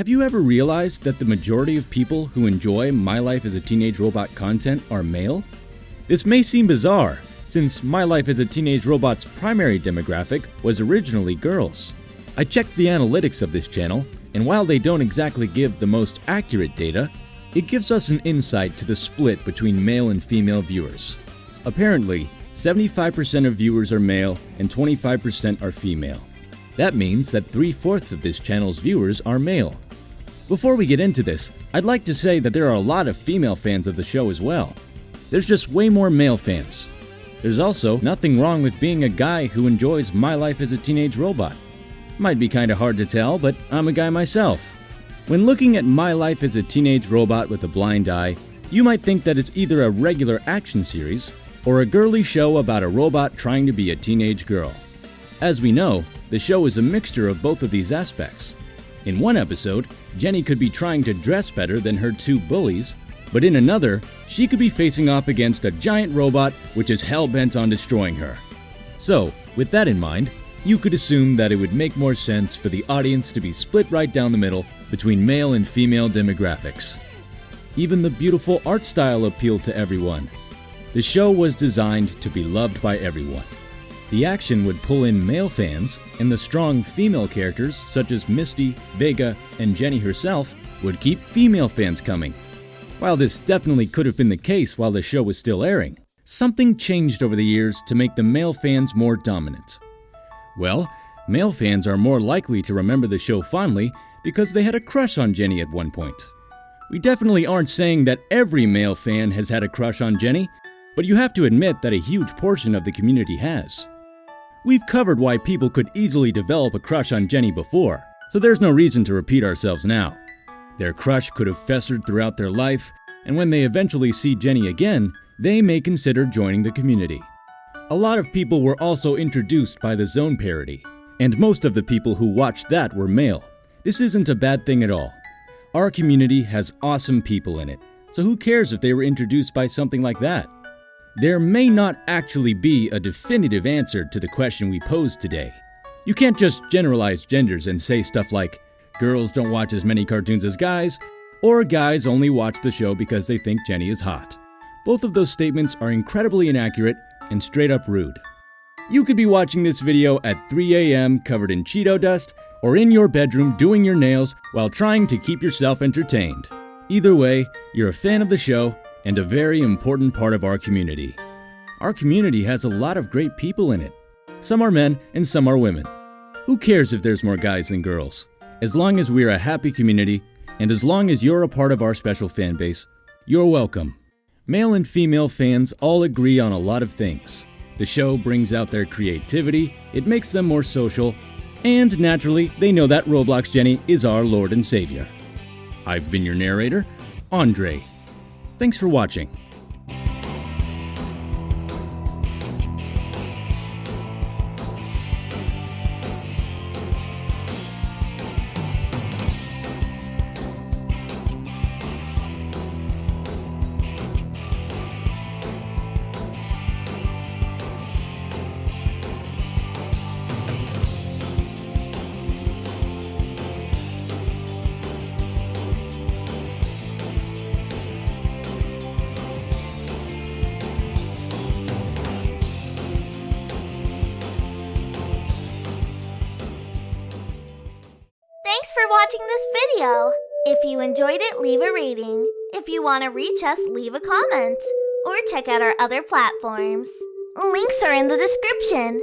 Have you ever realized that the majority of people who enjoy My Life as a Teenage Robot content are male? This may seem bizarre, since My Life as a Teenage Robot's primary demographic was originally girls. I checked the analytics of this channel, and while they don't exactly give the most accurate data, it gives us an insight to the split between male and female viewers. Apparently, 75% of viewers are male and 25% are female. That means that three-fourths of this channel's viewers are male. Before we get into this, I'd like to say that there are a lot of female fans of the show as well. There's just way more male fans. There's also nothing wrong with being a guy who enjoys My Life as a Teenage Robot. Might be kinda hard to tell, but I'm a guy myself. When looking at My Life as a Teenage Robot with a Blind Eye, you might think that it's either a regular action series or a girly show about a robot trying to be a teenage girl. As we know, the show is a mixture of both of these aspects. In one episode, Jenny could be trying to dress better than her two bullies, but in another, she could be facing off against a giant robot which is hell-bent on destroying her. So, with that in mind, you could assume that it would make more sense for the audience to be split right down the middle between male and female demographics. Even the beautiful art style appealed to everyone. The show was designed to be loved by everyone. The action would pull in male fans, and the strong female characters such as Misty, Vega, and Jenny herself would keep female fans coming. While this definitely could have been the case while the show was still airing, something changed over the years to make the male fans more dominant. Well, male fans are more likely to remember the show fondly because they had a crush on Jenny at one point. We definitely aren't saying that every male fan has had a crush on Jenny, but you have to admit that a huge portion of the community has. We've covered why people could easily develop a crush on Jenny before, so there's no reason to repeat ourselves now. Their crush could have festered throughout their life, and when they eventually see Jenny again, they may consider joining the community. A lot of people were also introduced by the Zone parody, and most of the people who watched that were male. This isn't a bad thing at all. Our community has awesome people in it, so who cares if they were introduced by something like that? There may not actually be a definitive answer to the question we posed today. You can't just generalize genders and say stuff like, girls don't watch as many cartoons as guys, or guys only watch the show because they think Jenny is hot. Both of those statements are incredibly inaccurate and straight up rude. You could be watching this video at 3 a.m. covered in Cheeto dust, or in your bedroom doing your nails while trying to keep yourself entertained. Either way, you're a fan of the show and a very important part of our community. Our community has a lot of great people in it. Some are men and some are women. Who cares if there's more guys than girls? As long as we're a happy community, and as long as you're a part of our special fan base, you're welcome. Male and female fans all agree on a lot of things. The show brings out their creativity, it makes them more social, and naturally, they know that Roblox Jenny is our Lord and Savior. I've been your narrator, Andre. Thanks for watching. Watching this video. If you enjoyed it, leave a rating. If you want to reach us, leave a comment. Or check out our other platforms. Links are in the description.